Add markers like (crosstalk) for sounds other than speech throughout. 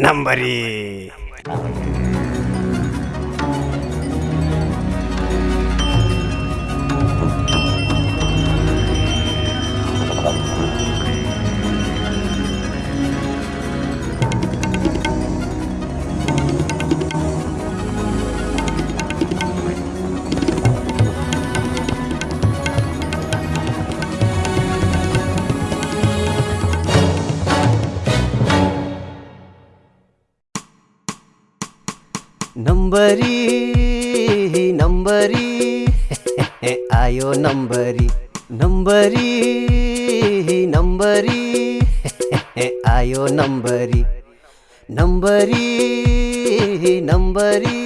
ナンバリー。नम्बरी नम्बरी आयो नम्बरी नम्बरी नम्बरी आयो नम्बरी नम्बरी नम्बरी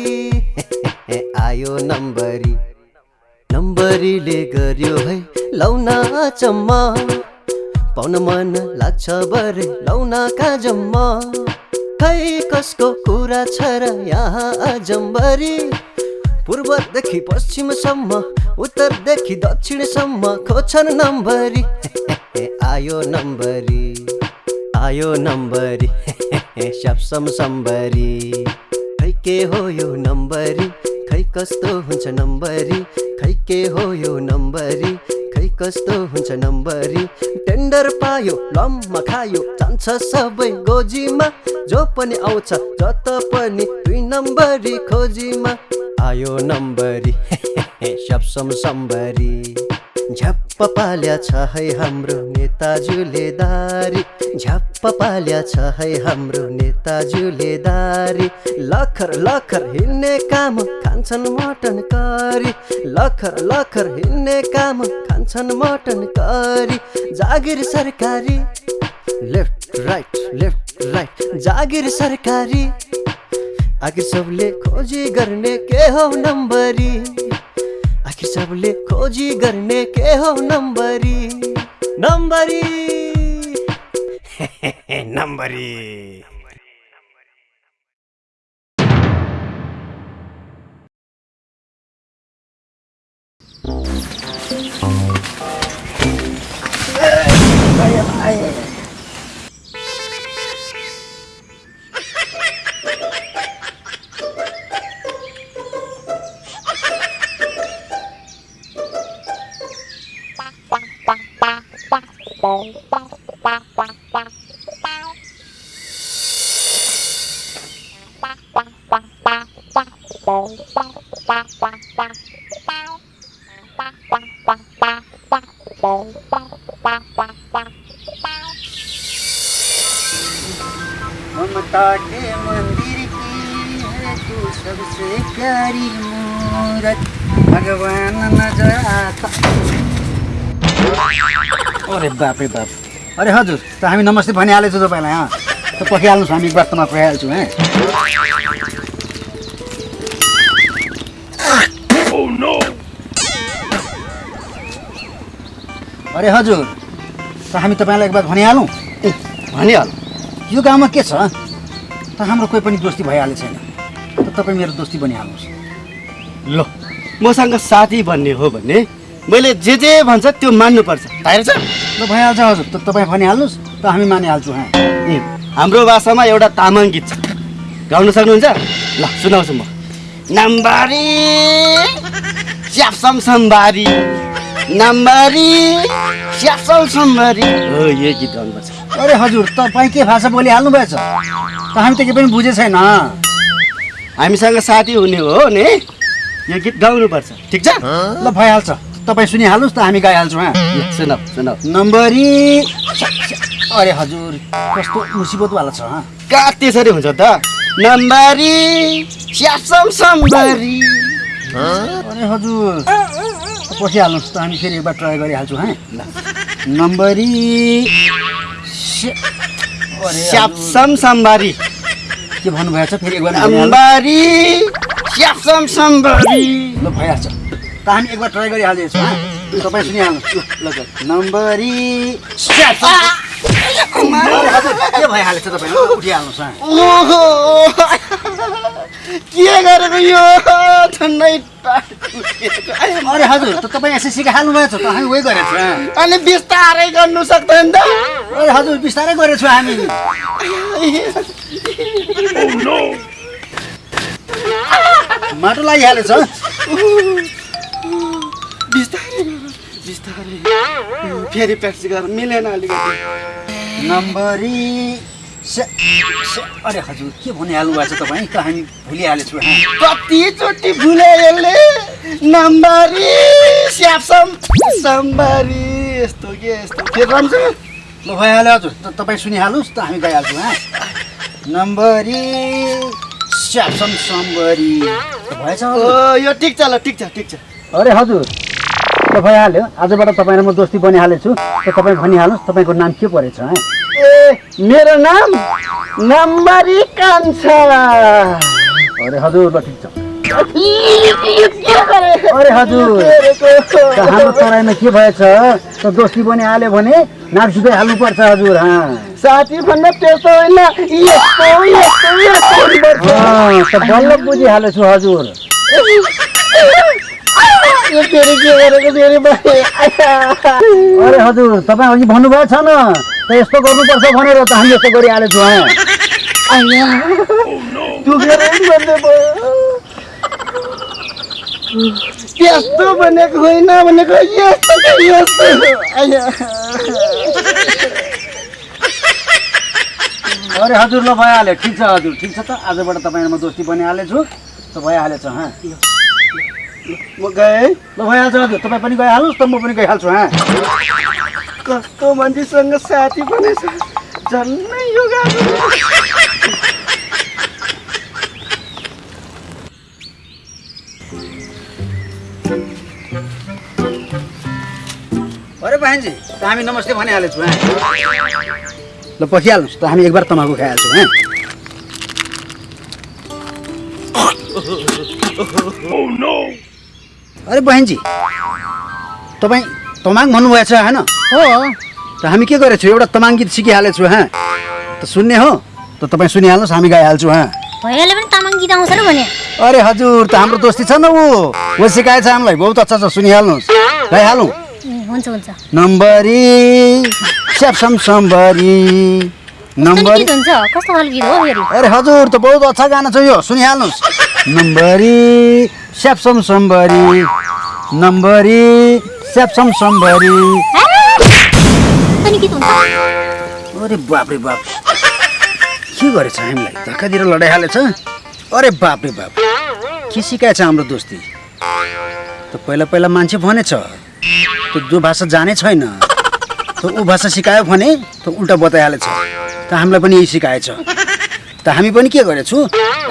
आयो नम्बरी नम्बरीले गर्यो है लौना चम्मा। पाउन मन लाग्छ बरे लौनाका जम्मा खै कसको कुरा छ र यहाँ अजम्बरी? पूर्वदेखि पश्चिमसम्म उत्तरदेखि दक्षिणसम्म खोज्छन् नम्बरी। (laughs) आयो नम्बरी। आयो नम्बरी। (laughs) स्यापसम सम्बरी। खै के हो यो नम्बरी? खै कस्तो हुन्छ नम्बरी? खै के हो यो नम्बरी? कस्तो हुन्छ नम्बरी? टेन्डर पायो लम्मा खायो जान्छ सबै गोजीमा। जो पनि आउँछ जत पनि दुई नम्बरी खोजीमा। आयो नम्बरी (laughs) स्यापसम सम्बरी। झ्याप्प पाल्या छ है हाम्रो नेताजुले दारी। झ्याप्प पाल्या छ है हाम्रो नेताजुले दारी। लखर लखर हिँड्ने काम खान्छन् मटन करी। लखर लखर हिँड्ने काम खान्छन् मटन करी। जागिर सरकारी लेफ्ट राइट लेफ्ट राइट। जागिर सरकारी आखिर सबले खोजी गर्ने के हो नम्बरी। आखिर सबले खोजी गर्ने के हो नंबरी नम्बरी (laughs) नम्बरी bye. अरे बाप रे बाप। अरे हजुर त हामी नमस्ते भनिहालेछु तपाईँलाई अँ त पर्खिहाल्नुहोस् हामी एक बार त म पुऱ्याइहाल्छु है। अरे हजुर त हामी तपाईँलाई एक बार भनिहालौँ? भनिहाल। यो गाउँमा के छ? त हाम्रो कोही पनि दोस्ती भइहालेको छैन। त तपाईँ मेरो दोस्ती बनिहाल्नुहोस्। ल मसँग साथी भन्ने हो भने मैले जे जे भन्छ त्यो मान्नुपर्छ। थाहा छ? ल भइहाल्छ हजुर। त तपाईँ भनिहाल्नुहोस् त हामी मानिहाल्छौँ हाँ। हाम्रो भाषामा एउटा तामाङ गीत छ। गाउन सक्नुहुन्छ? ल सुनाउँछु म। नम्बरी स्यापसम सम्बारी। नम्बरी स्यापसम सम्बारी। हो यो गीत गाउनुपर्छ अरे हजुर तपाईँ के भाषा बोलिहाल्नु भएछ त हामी त केही पनि बुझे छैन। हामीसँग साथी हुने हो नि? यो गीत गाउनुपर्छ। ठिक छ? ल भइहाल्छ। तपाईँ सुनिहाल्नुहोस् त हामी गाइहाल्छौँ हाँ। सुनाउ सुनाउ नम्बरी अरे हजुर कस्तो मुसिबतवाला छ कहाँ त्यसरी हुन्छ त? नम्बरी सम्बारी। अरे हजुर। पर्खिहाल्नुहोस् त हामी फेरि एकबार ट्राई गरिहाल्छौँ है। ल नम्बरी स्यापसम सम्बारी। के भन्नुभएछ फेरि एकबार भइहाल्छ। त हामी एकबार ट्राई गरिहाल्दैछौँ हाँ? तपाईँ सुनिहाल्नुहोस् ल ल। नम्बरी के भइहालेछ तपाईँ? ल, उठिहाल्नुहोस् के गरेको यो। आयो, अरे हजुर त तपाईँ एसएससी हाल्नु भएछ त? हामी उही गरेको छु अनि बिस्तारै गर्नु सक्दैन त। अरे हजुर बिस्तारै गरेको छु हामी। माटो लागिहालेछ बिस्तारै। बिस्तारै। फेरि प्र्याक्टिस गर। मिलेन अलिकति। नम्बरी अरे हजुर के भनिहाल्नु भएको छ तपाईँ? त हामी भुलिहालेछु। कतिचोटि भुले यसले नम्बरी स्यापसम। सम्बरी यस्तो के यस्तो फेरि राम्रोसँग ल भइहाल्यो हजुर। त तपाईँ सुनिहाल्नुहोस् त हामी गइहाल्छौँ हाँ। नम्बरी स्यापसम सम्बरी भएछ यो ठिक छ ल ठिक छ ठिक छ। अरे हजुर। भइहाल्यो आजबाट तपाईँ र म दोस्ती बनिहालेछु। त तपाईँ भनिहाल्नुहोस् तपाईँको नाम के परेछ हाँ? ए मेरो नाम नम्बरी कान्छा अरे हजुर ल ठिक छ। अरे हजुर। त हाम्रो तराईमा के भएछ त दोस्ती बनिहाल्यो भने नाक जुदै हाल्नुपर्छ हजुर हाँ। साथी भन्दा त्यस्तो होइन बल्ल बुझिहालेछु हजुर। (laughs) यो फेरि के गरेको फेरि मैले अरे हजुर तपाईँ अघि भन्नुभएको छ न त यस्तो गर्नुपर्छ भनेर त हामी यस्तो गरिहालेछौँ त्यस्तो भनेको होइन भनेको यस्तो यस्तो। अरे हजुर ल भइहाल्यो। ठिक छ हजुर। ठिक छ त। आजबाट तपाईँ र म दोस्ती बनिहालेछु। त भइहालेछ हाँ। म गएँ। ल भइहाल्छ हजुर। तपाईँ पनि गइहाल्नुहोस् त म पनि गइहाल्छु हाँ। कस्तो मान्छेसँग साथी बनेछ। झन्नै यो गाह्रो। अरे बहनजी त हामी नमस्ते भनिहालेछौँ ल पखिहाल्नुहोस् त हामी एक बार तमाखु खाइहाल्छौँ हाँ। अरे बहनजी तपाईँ तमाङ भन्नुभएछ होइन? हो। त हामी के गरेछौँ? एउटा तमाङ गीत सिकिहालेछु हाँ। त सुन्ने हो त तपाईँ सुनिहाल्नुहोस् हामी गाइहाल्छौँ हाँ। भइहाल्यो भने तामाङ गीत आउँछ र भने। अरे हजुर त हाम्रो दोस्ती छ न ऊ। वो सिकाएछ हामीलाई। बहुत अच्छा छ सुनिहाल्नुहोस्। गाइहालौँ। हुन्छ हुन्छ। नम्बरी स्यापसम सम्बरी कस्तो नम्बरी गीत हुन्छ? कस्तो खालको गीत हो अरे हजुर त बहुत अच्छा गाना छ यो। सुनिहाल्नुहोस्। नम्बरी स्यापसम सम्बरी। नम्बरी स्यापसम सम्बरी। अरे बाप रे बाप। के गरेछ हामीलाई? धक्कातिर लडाइहालेछ? अरे बाप रे बाप। के सिकाएछ हाम्रो दोस्ती? त पहिला पहिला मान्छे भनेछ त जो भाषा जाने छैन त ऊ भाषा सिकायो भने त उल्टा बताइहालेछ। त हामीलाई पनि यही सिकाएछ। त हामी पनि के गरेछु?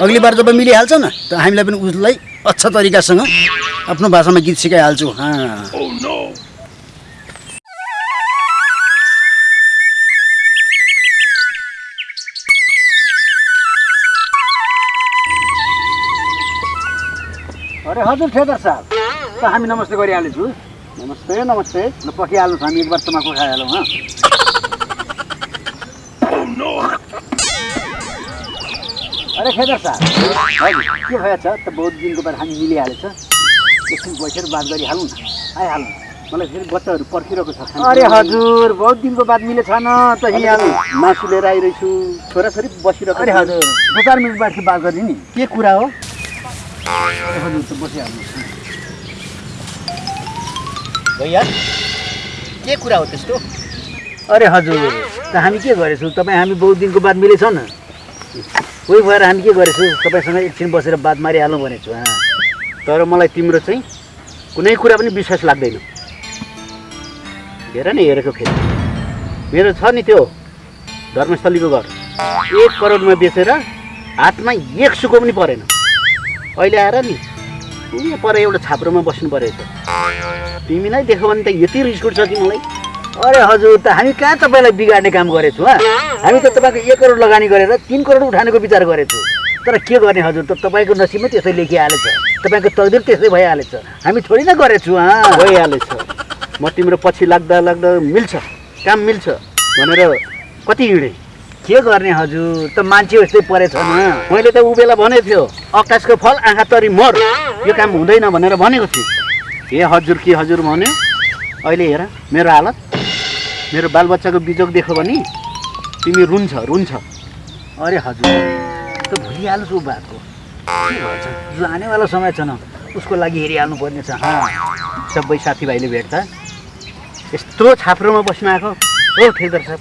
अग्ली बार जब मिलिहाल्छ न त हामीलाई पनि उसलाई अच्छा तरिकासँग आफ्नो भाषामा गीत सिकाइहाल्छु। हाँ। अरे हजुर ठेकर साहब। त हामी नमस्ते गरिहालेछु। नमस्ते नमस्ते। ल पकिहाल्नुहोस् हामी एक बार तमाखु खाइहालौँ हँ। अरे खेदर साहब। हजुर के भएछ त बहुत दिनको बाद हामी मिलिहालेछ। एकछिन बसेर बात गरिहालौँ न। आइहालौँ। मलाई फेरि बच्चाहरू पर्खिरहेको छ। अरे हजुर बहुत दिनको बाद मिलेछ न त यहीँहालौँ मासु लिएर आइरहेछु। छोराछोरी बसिरहेको अरे हजुर दो चार मिनट बादको बात गर्ने नि। के कुरा हो? अरे हजुर त बसिहाल्नुहोस्। भैया के कुरा हो त्यस्तो? अरे हजुर त हामी के गरेछौँ? तपाईँ हामी बहुत दिनको बाद मिलेछ न। उही भएर हामी के गरेछौँ? तपाईँसँग एकछिन बसेर बात मारिहालौँ भनेछु हाँ। तर मलाई तिम्रो चाहिँ कुनै कुरा पनि विश्वास लाग्दैन। हेर न हेरेको फेरि मेरो छ नि त्यो धर्मस्थलीको घर। एक करोडमा बेचेर हातमा एक सुको पनि परेन। अहिले आएर नि यहाँ पर एउटा छाप्रोमा बस्नु परेछ। तिमीलाई देख्यो भने त यति रिस उठ्छ कि मलाई? अरे हजुर त हामी कहाँ तपाईँलाई बिगार्ने काम गरेछौँ हँ? हामी त तपाईँको एक करोड लगानी गरेर तिन करोड उठानेको विचार गरेछौँ। तर के गर्ने हजुर त तपाईँको नसिबमै त्यसै लेखिहालेछ। तपाईँको तकदिर त्यसै भइहालेछ। हामी थोरै न गरेछौँ भइहालेछ। म तिम्रो पछि लाग्दा लाग्दा मिल्छ काम मिल्छ भनेर कति हिँडेँ। के गर्ने हजुर त मान्छे जस्तै परेछ न मैले त ऊ बेला भनेको थियो आकाशको फल आँखा तरी मर यो काम हुँदैन भनेर भनेको थिएँ। ए हजुर के हजुर भन्यो? अहिले हेर मेरो हालत मेरो बालबच्चाको बिजोग देख्यो भने तिमी रुन्छ रुन्छ। अरे हजुर त भुलिहाल्छु ऊ बातको के भन्छ? जो आनेवाला समय छ न। उसको लागि हेरिहाल्नु पर्ने छ। हाँ, सबै साथीभाइले भेट्दा। यत्रो छाप्रोमा बस्नु आएको। हो ठेकदार साहब।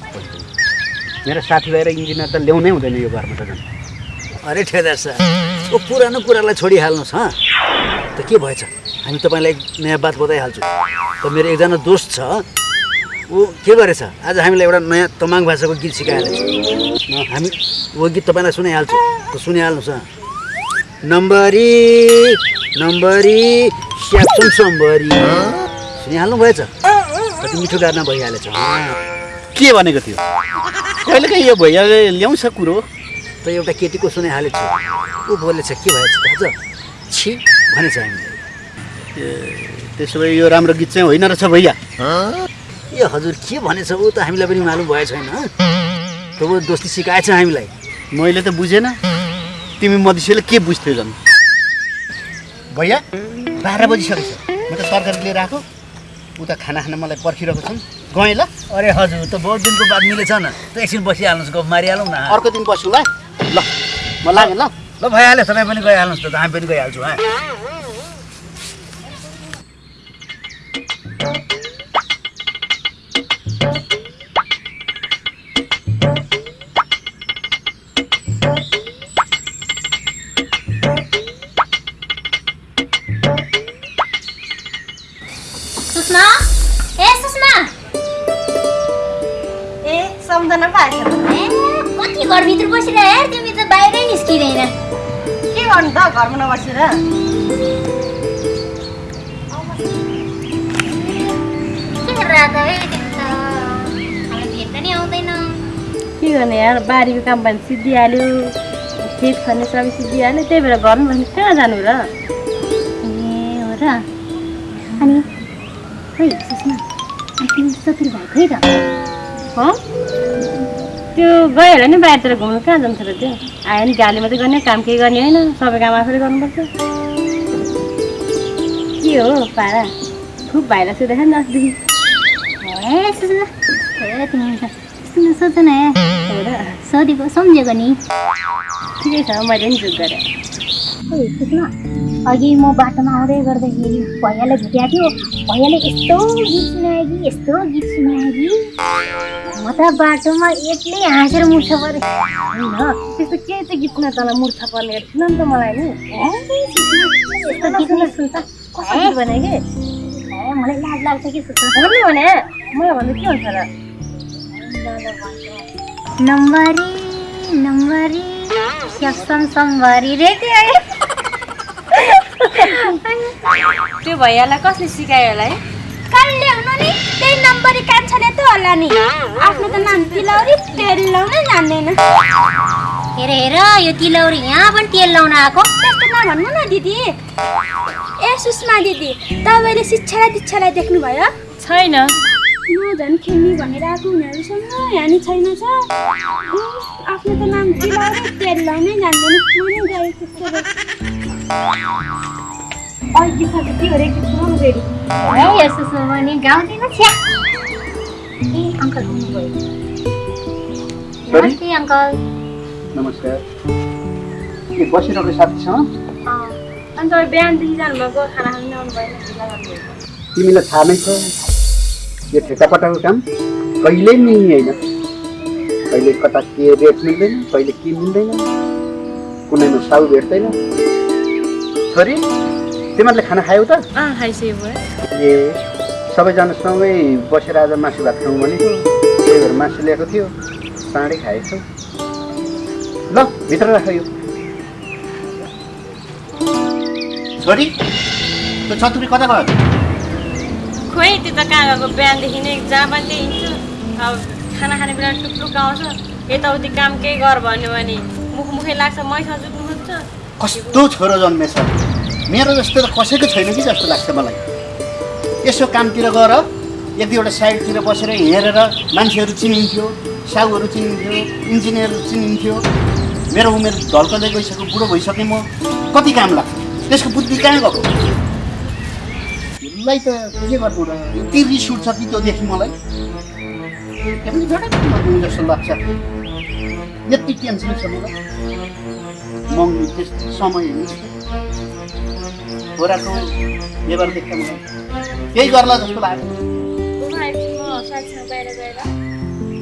मेरो साथीभाइ र इन्जिनियर त ल्याउनै हुँदैन यो घरमा त झन्। अरे ठेकदार साहब ऊ पुरानो कुरालाई छोडिहाल्नुहोस् हँ। त के भएछ? हामी तपाईँलाई नयाँ बात बताइहाल्छौँ। त मेरो एकजना दोस्त छ। ऊ के गरेछ? आज हामीलाई एउटा नयाँ तमाङ भाषाको गीत सिकाइहालेछ न, हामी वो गीत तपाईँलाई सुनाइहाल्छु। त सुनिहाल्नुहोस् नम्बरी नम्बरी स्याप्सम सम्बरी। सुनिहाल्नु भएछ? कति मिठो गाना भइहालेछ। के भनेको थियो कहिलेकाहीँ यो भैयाले ल्याउँछ कुरो? त एउटा केटीको सुनाइहालेको छु ऊ बोलेछ के भएछ दाजु छि भनेछ हामीले ए त्यसो भए यो राम्रो गीत चाहिँ होइन रहेछ भैया। ए हजुर के भनेछ ऊ त हामीलाई पनि मालुम भए छैन त ऊ दोस्ती सिकाएछ हामीलाई। मैले त बुझेन। तिमी मधेसीले के बुझ्थ्यौ झन्? भैया बाह्र बजिसकेको छ म त तरकारी लिएर आएको। उता खाना खान मलाई पर्खिरहेको छन्। गएँ ल। अरे हजुर त बहुत दिनको बाद मिलेछ न त एकछिन बसिहाल्नुहोस् गफ मारिहालौँ न अर्को दिन बस्छु ल। ल म लागेँ ल। ल भइहाल्यो तपाईँ पनि गइहाल्नुहोस् त हामी पनि गइहाल्छौँ घरमा नबसेर के गर्ने यार बारीको काम भने सिद्धिहाल्यो खेत खन्ने सबै सिद्धिहाल्यो त्यही भएर घरमा भने कहाँ जानु र गयो होला नि बाहिरतिर घुम्नु कहाँ जान्छ र त्यो। आयो नि गाली मात्रै गर्ने काम केही गर्ने होइन। सबै काम आफैले गर्नुपर्छ। के हो पारा? खुब भाइरस देखा नि अस्तिदेखि ए सुषमा ए तिमी त त्यस्तो नसोच न सोधेको सम्झेको नि। ठिकै छ मैले नि जुट गरेँ। अघि म बाटोमा आउँदै गर्दाखेरि भैयाले भेटेको थियो। भैयाले यस्तो गीत सुनायो कि यस्तो गीत सुनायो कि। म त बाटोमा एक्लै हाँसेर मुर्छ पऱ्यो त्यस्तो केही चाहिँ गीत सुना तँलाई मूर्छ पर्ने सुन नि त मलाई नि। नै सुन्छ। भने कि? मलाई लाज लाग्छ कि भन्नु भने? मलाई भन्दा के हुन्छ र? नम्बरी त्यो भैयालाई कसले सिकायो होला है? कसले हुनु नि त्यही नम्बरी कान्छाले त होला नि। आफ्नो त नाम तिलौरी तेल लाउनै जान्दैन। हेर हेर यो तिलौरी यहाँ पनि तेल लाउन आएको। त्यस्तो नभन्नु न दिदी। ए सुषमा दिदी तपाईँले शिक्षा र दीक्षालाई देख्नुभयो? छैन। म झन् खेल्ने भनेर आएको उनीहरूसँग यहाँ नि छैन छ। आफ्नो त नाम तिलौरी तेल लाउनै जान्दैन। म नि नमस्कार। के बसिरहेको साथीसँग अनि तपाईँ बिहानदेखि जानुभएको खाना खानु आउनु भएन तिमीलाई थाहा नै छ यो ठेकापटाको काम कहिल्यै नि होइन। कहिले कता के रेट मिल्दैन कहिले के मिल्दैन। कुनैमा साउ भेट्दैन। छोरी तिमीहरूले खाना खायौ त? ए सबैजना सँगै बसेर आज मासु भात खाउँ भनेको त्यही भएर मासु ल्याएको थियो चाँडै खाएछौ। ल भित्र राख यो। छोरी त्यो चतुरी कता गयो? खोइ त्यो त कहाँ गएको? बिहानदेखि नै जहाँ पनि त्यही अब खाना खाने बेला टुक्टुक आउँछ यताउति काम केही गर भन्यो भने मुख मुखै लाग्छ मैसँग जुट्नु खोज्छ। कस्तो छोरो जन्मेछ। मेरो जस्तो त कसैको छैन कि जस्तो लाग्छ मलाई। यसो कामतिर गएर एक दुईवटा साइडतिर बसेर हेरेर मान्छेहरू चिनिन्थ्यो साहुहरू चिनिन्थ्यो इन्जिनियर चिनिन्थ्यो। मेरो उमेर ढल्कँदै गइसक्यो बुढो भइसकेँ म। कति काम लाग्छ? त्यसको बुद्धि कहाँ गएको? यसलाई त के गर्नु र? यति रिस उठ्छ कि त्योदेखि मलाई? एकदमै झडक्क मर्नु जस्तो लाग्छ। यति टेन्सन छ मलाई। मङ्गनी त्यस्तो समय छोराको देख्दा मलाई केही गर्ला जस्तो लाग्यो।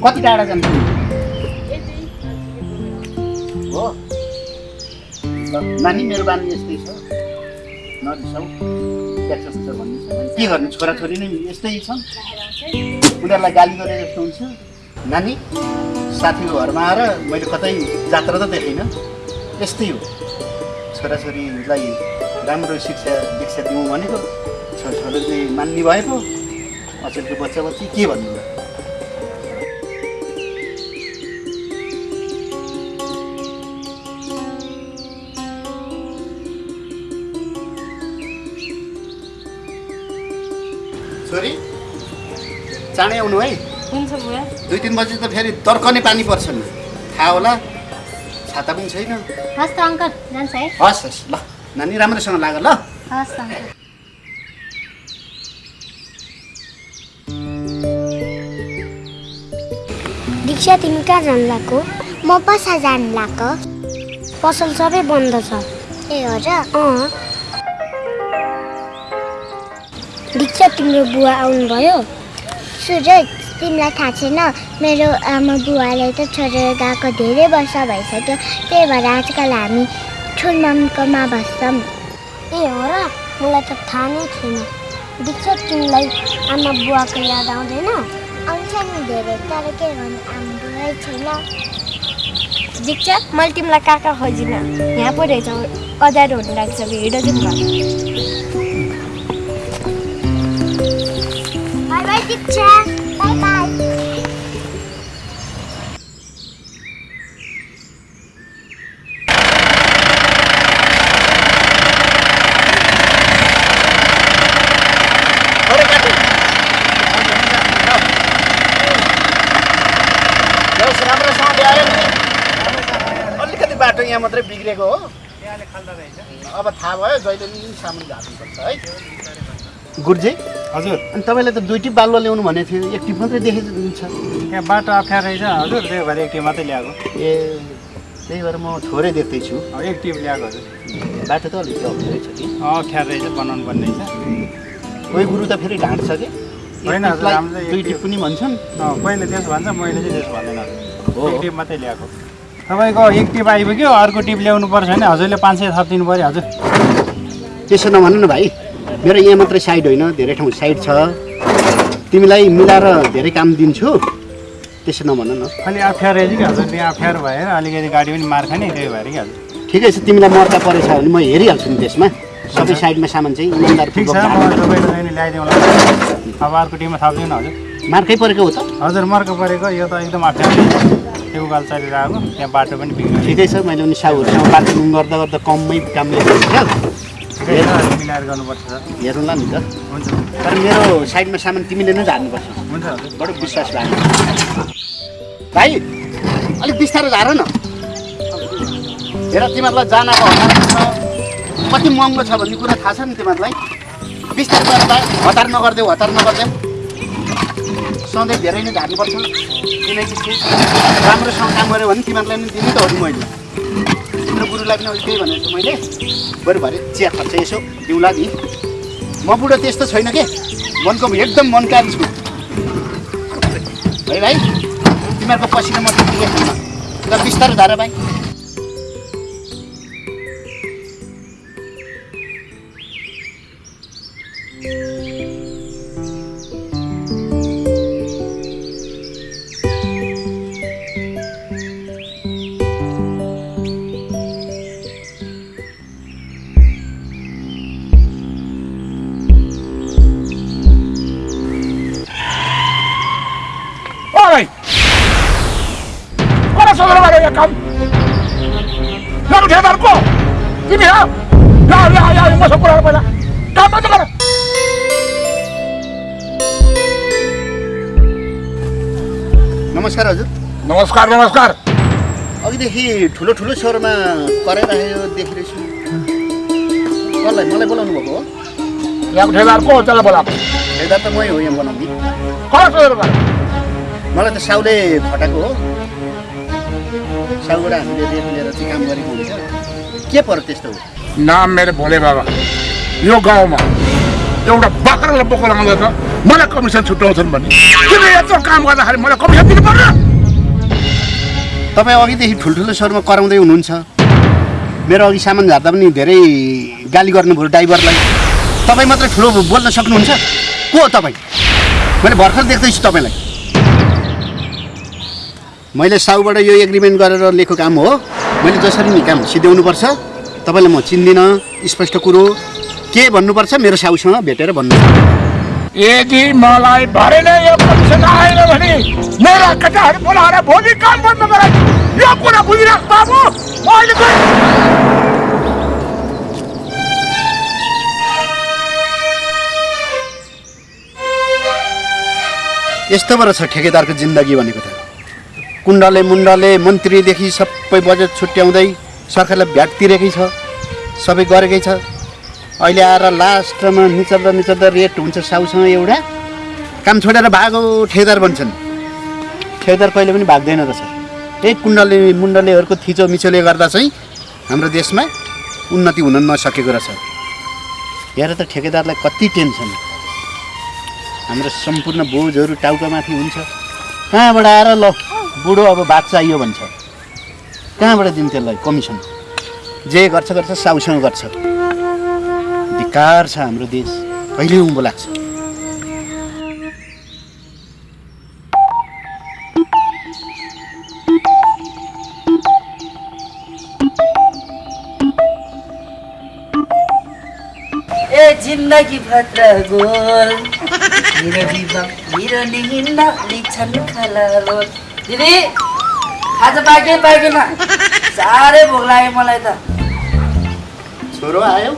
कति टाढा जान्छु? हो। नानी मेरो बानी यस्तै छ। नरिसाउ के गर्नु? छोराछोरी नै यस्तै छन्। उनीहरूलाई गाली गरे जस्तो हुन्छ। नानी साथीको घरमा आएर मैले कतै जात्रा त देखिनँ। यस्तै हो। छोराछोरीलाई राम्रो शिक्षा दीक्षा दिउँ भनेको छोराछोरीले मान्ने भए पो अचेलको बच्चा बच्ची के भन्नु? छोरी चाँडै आउनु है। हुन्छ बुवा। दुई तिन बजी त फेरि तर्कने पानी पर्छ नि। थाहा होला छाता पनि छैन। हस् त अङ्कल जान्छ है। हस् हस् ल। नानी राम्रोसँग लाग ल। दीक्षा तिमी कहाँ जानु लाग्यो? म पसा जानु लाग्यो। पसल सबै बन्द छ। ए हो र? अँ। दीक्षा तिम्रो बुवा आउनुभयो? सुरज तिमीलाई थाहा छैन मेरो आमा बुवाले त छोडेर गएको धेरै वर्ष भइसक्यो। त्यही भएर आजकल हामी ठुलमामकोमा बस्छौँ ए हो र मलाई त थाहा नै थिएन दीक्षा तिमीलाई आमा बुवाको याद आउँदैन आउँछ नि धेरै तर के गर्नु आमा बुवै छैन दीक्षा मैले तिमीलाई कहाँ खोजिनँ यहाँ पो रहेछ अँध्यारो हुनु लाग्छ हिँड जाउँ bye bye Diksha bye bye थोरै काटु ल्याउस राम्रोसँग ल्यायो नि अलिकति बाटो बिग्रेको हो। अब थाहा भयो जहिले नि सामान झार्नुपर्छ है। गुरुजी हजुर। अनि तपाईँले त दुईटी बालुवा ल्याउनु भनेको थियो एक टिप मात्रै देखेको छ यहाँ बाटो अप्ठ्यारो रहेछ हजुर त्यही भएर एक टिप मात्रै ल्याएको। ए त्यही भएर म थोरै देख्दैछु। अब एक टिप ल्याएको हजुर। बाटो त अलिक अप्ठ्यारै छ कि? अप्ठ्यारो रहेछ बनाउनु पर्ने रहेछ। कोही गुरु त फेरि ढाँट्छ कि? होइन दुई टिप। पनि भन्छन्। अँ कोहीले त्यसो भन्छ मैले चाहिँ त्यसो भन्दैन। हो। एक टिप मात्रै ल्याएको। तपाईँको एक टिप आइपुग्यो अर्को टिप ल्याउनु पर्छ भने हजुरले पाँच सय थपिदिनु पऱ्यो हजुर। त्यसो नभन न भाइ मेरो यहाँ मात्रै साइड होइन धेरै ठाउँ साइड छ। तिमीलाई मिलाएर धेरै काम दिन्छु। त्यसो नभन न। अलि अप्ठ्यारो रहेछ कि हजुर त्यहाँ अप्ठ्यारो भएर अलिकति गाडी पनि मार खाने त्यही भएर कि हजुर। ठिकै छ तिमीलाई मर्का परेछ भने म हेरिहाल्छु नि त्यसमा। सबै साइडमा सामान चाहिँ ठिक छ म ल्याइदिउँला। अब अर्को टिममा थपिदिउँ न हजुर। मार्कै परेको हो त। हजुर मर्को परेको। यो त एकदम अप्ठ्यारो त्यो उकालो चलिरहेको त्यहाँ बाटो पनि बिग्रियो। ठिकै छ मैले पनि साहुहरूसँग बातचुत गर्दा गर्दा कममै काम ल्याएको क्या। मिलाएर गर्नुपर्छ। सर हेरौँला नि त। हुन्छ। तर मेरो साइडमा सामान तिमीले नै झार्नुपर्छ। हुन्छ बडो विश्वास लाग्यो। भाइ अलिक बिस्तारो झार न। हेर तिमीहरूलाई जानको कति महँगो छ भन्ने कुरा थाहा छ नि तिमीहरूलाई। बिस्तार गरेर हतार नगरिदेऊ हतार नगरिदेऊ। सधैँ धेरै नै झार्नुपर्छ किनकि त्यो राम्रोसँग काम गऱ्यो भने तिमीहरूलाई नि दिनु त हो नि मैले। तिम्रो गुरुलाई पनि अघि त्यही भनेको मैले। बरु भरे चिया खर्च यसो दिउँला नि। म बुढो त्यस्तो छैन के? मनको एकदम मनकार छु। है भाइ तिमीहरूको पसिना म ल बिस्तारो धार भाइ। Ya ya masuk kurang apa Kamu itu kan. नमस्कार हजुर नमस्कार नमस्कार अघिदेखि ठुलो ठुलो स्वरमा कराइराखेको देखिरहेछु कसलाई मलाई बोलाउनु भएको हो यहाँको ठेलार को हो त्यसलाई बोलाएको हेर्दा त मै हो यहाँ बनाउने गरे? मलाई त साउले फटाएको हो साउबाट हामीले रेट लिएर चाहिँ काम गरेको हुन्छ के पर्यो त्यस्तो? नाम मेरो भोले बाबा। यो गाउँमा एउटा बाख्रालाई बोकेर आउँदैन मलाई कमिसन छुट्याउँछन् भने किन यत्रो काम गर्दाखेरि मलाई कमिसन दिनु पर्छ तपाईँ अघिदेखि ठुल्ठुलो स्वरमा कराउँदै हुनुहुन्छ। मेरो अघि सामान झार्दा पनि धेरै गाली गर्नुभयो ड्राइभरलाई। तपाईँ मात्रै ठुलो बोल्न सक्नुहुन्छ? को हो तपाईँ? मैले भर्खर देख्दैछु तपाईँलाई। मैले साउबाट यो एग्रिमेन्ट गरेर लिएको काम हो। मैले जसरी नि काम सिध्याउनुपर्छ तपाईँलाई म चिन्दिनँ स्पष्ट कुरो के भन्नुपर्छ मेरो साउसँग भेटेर भन्नु यदि मलाई भरे नै यो कमिसन आएन भने मेरा केटाहरू बोलाएर भोलि काम बन्द गराइ यो कुरा बुझिराख बाबु म अहिले। यस्तो पो रहेछ ठेकेदारको जिन्दगी भनेको त। कुण्डले मुण्डले मन्त्रीदेखि सबै बजेट छुट्याउँदै सरकारलाई भ्याट तिरेकै छ सबै गरेकै छ। अहिले आएर लास्टमा निचल्दा निचल्दा रेट हुन्छ साउसँग एउटा। काम छोडेर भागो ठेकेदार बन्छन्। ठेकेदार कहिले पनि भाग्दैन रहेछ। त्यही कुण्डले मुण्डलेहरूको थिचो मिचोले गर्दा चाहिँ हाम्रो देशमा उन्नति हुन नसकेको रहेछ। हेर त ठेकेदारलाई कति टेन्सन। हाम्रो सम्पूर्ण बोझहरू टाउकामाथि हुन्छ। कहाँबाट आएर ल। बुढो अब भात चाहियो भन्छ। कहाँबाट दिन्छ त्यसलाई कमिसन? जे गर्छ गर्छ साउसँग गर्छ। धिकार छ हाम्रो देश। कहिले उँभो लाग्छ? जिन्दगी भद्र गोल। (laughs) दिदी खाजा पाके पाकेन साह्रै भोक लाग्यो मलाई त। छोरो आयो?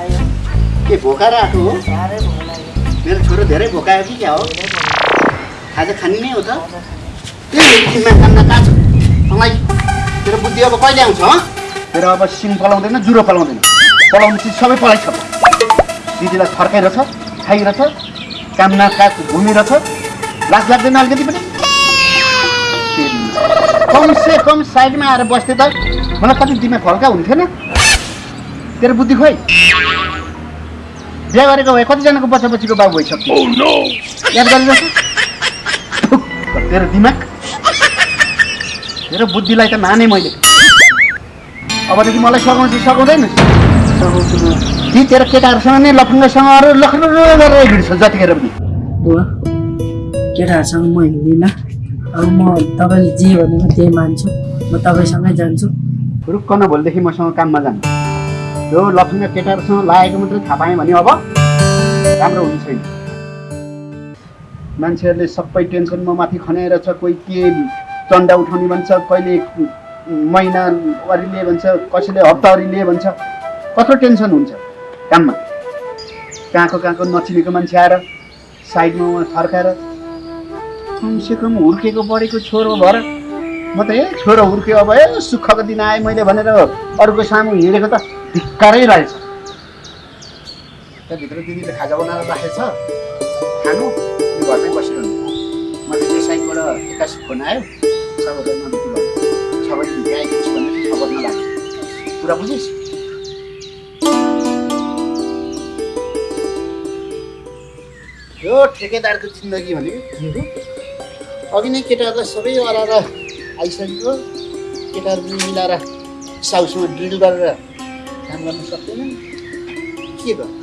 आयो। के भोकाएर आएको हो? साह्रै भोक लाग्यो। मेरो छोरो धेरै भोकायो कि क्या हो? खाजा खाने नै हो त। खाना कहाँ छ? मलाई तेरो बुद्धि अब कहिले आउँछ तेरो अब सिङ पलाउँदैन जुरो पलाउँदैन। पलाउने चिज सबै पलाइछ दिदीलाई फर्काइरहेछ खाइरहेछ काम न काज घुमिरहेछ। लाज लाग्दैन अलिकति पनि? कम से कम साइडमा आएर बस्थे त मलाई कति दिमाग हल्का हुन्थेन तेरो बुद्धि खोइ। बिहा गरेको भए कतिजनाको बच्चा बच्चीको बाबु भइसक्यो याद गरिरहेछ तेरो दिमाग। तेरो बुद्धिलाई त माने मैले। अबदेखि मलाई सघाउँछु सघाउँदैन। ती तेरो केटाहरूसँग नै लफङ्गासँग अरू लखर गरेर हिँड्छ जतिखेर पनि। बुवा केटाहरूसँग म हिँड्दिनँ। अब म तपाईँले जे भनेको त्यही मान्छु। म तपाईँसँगै जान्छु। रुक्क भोलिदेखि मसँग काममा जानु। यो लफङ्गा केटाहरूसँग लागेको मात्रै थाहा पाएँ भने अब राम्रो हुने छैन। मान्छेहरूले सबै टेन्सन म माथि खनाएर छ कोही के चन्दा उठाउने भन्छ कहिले महिनावारी लिए भन्छ कसैले हप्तावारी लिए भन्छ कत्रो टेन्सन हुन्छ काममा। कहाँको कहाँको नचिनेको मान्छे आएर साइडमा उहाँ फर्काएर कमसेकम हुर्केको बढेको छोरो भएर म त ए छोरो हुर्क्यो अब ए सुखको दिन आएँ मैले भनेर अरूको सामु हिँडेको त धिक्कारै रहेछ त्यहाँभित्र दिदीले खाजा बनाएर राखेको छ। खानु। यो घरमै बसिरहनु। मैले त्यो साइडबाट एक्कासी फोन आयो। छ बजी भित्र आइपुग्छु भनेर छ बज्न लाग्यो कुरा बुझिस्? यो ठेकेदारको जिन्दगी भनेको अघि नै केटाहरूलाई सबै अराएर आइसक्यो। केटाहरू मिलाएर साउसँग ड्रिल गरेर काम गर्न सक्दैन। के गर्नु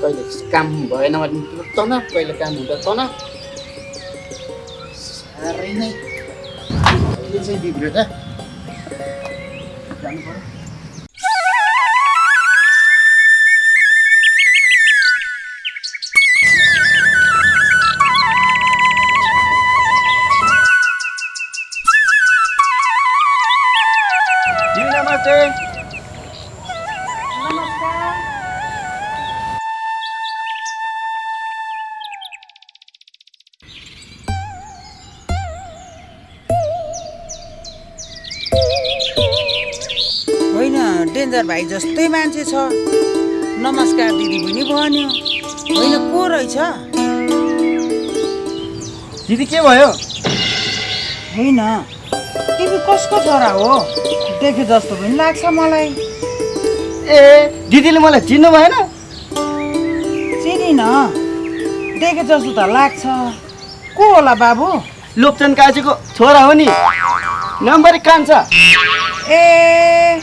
कहिले काम भएन भने तुरन्त तन कहिले काम हुँदा तन साह्रै नै। चाहिँ बिग्रियो turn. नमस्कार होइन डेन्जर भाइ जस्तै मान्छे छ। नमस्कार दिदी पनि भन्यो होइन को रहेछ? दिदी के भयो? होइन तिमी कसको छोरा हो? देखे जस्तो पनि लाग्छ मलाई। ए दिदीले मलाई चिन्नु भएन? चिनिन। देखे जस्तो त लाग्छ। को होला बाबु? लोकचन काजीको छोरा हो नि। नम्बरी कान्छ ए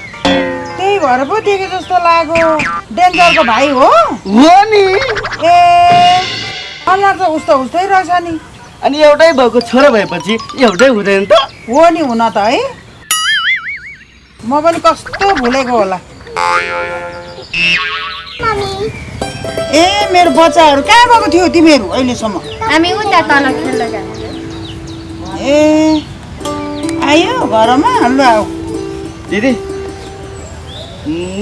त्यही भएर पो देखे जस्तो लाग्यो। डेन्जरको भाइ हो। हो नि। ए अनुहार त उस्तो उस्तै रहेछ नि। अनि एउटै भएको छोरा भएपछि एउटै हुँदैन त। हो नि हुन त है। म पनि कस्तो भुलेको होला। ए मेरो बच्चाहरू कहाँ गएको थियो तिमीहरू अहिलेसम्म? हामी उता तल खेल्न ए आयो घरमा ल आऊ। दिदी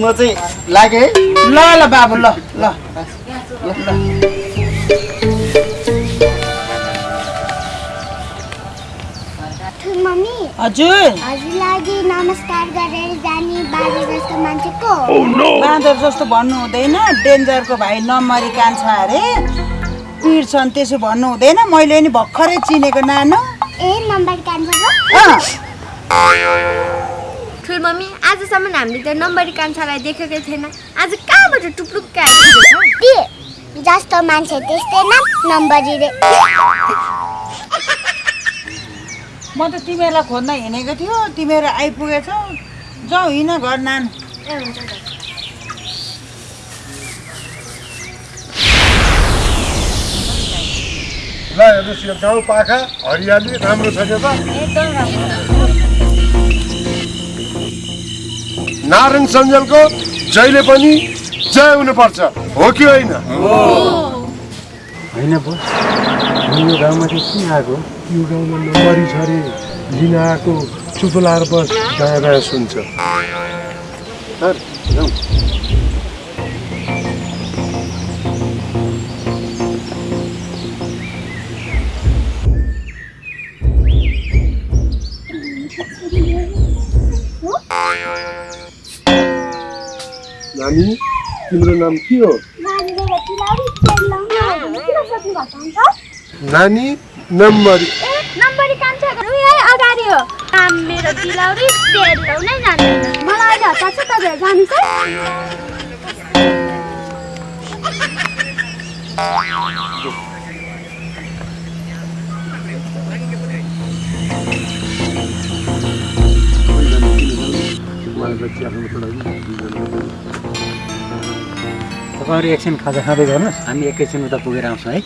म चाहिँ लागेँ है। ल ल बाबु ल। ल। ल। हजुर। हजुर लागि नमस्कार गरेर जाने बाजे जस्तो मान्छे को बाँदर जस्तो भन्नु हुँदैन डेन्जरको भाइ नम्बरी कान्छा अरे। पिर्छन् त्यसो भन्नु हुँदैन मैले नि भर्खरै चिनेको नानो। ए नम्बर ठुल मम्मी आजसम्म हामीले त नम्बरी कान्छालाई देखेकै थिएन आज कहाँबाट टुप्लुक्क जस्तो मान्छे त्यस्तै न नम्बरी रे। म त तिमीहरूलाई खोज्न हिँडेको थियो तिमीहरू आइपुगेछौ। जाउँ हिँड घर नानु। ल हेर्नुहोस् यो गाउँ पाखा हरियाली राम्रो छ नि त। नारायण सञ्जलको जहिले पनि जय हुनुपर्छ। हो कि होइन? होइन यो गाउँमा चाहिँ किन आएको यो गाउँमा नम्बरी छ अरे लिन आएको चुप लाएर बस दायाँ दायाँ सुन्छ। सर जाउँ। नानी तिम्रो नाम के हो? नानी नम्बरी। नम्बरी कान्छाको यही अगाडि हो। नाम मेरो दिलाउरी तेल नै जान्दैन मलाई अहिले हतार छ तपाईँहरू जान्छ तपाईँहरू एकछिन खाजा खाँदै गर्नुहोस्। हामी एकैछिन उता पुगेर आउँछौँ है।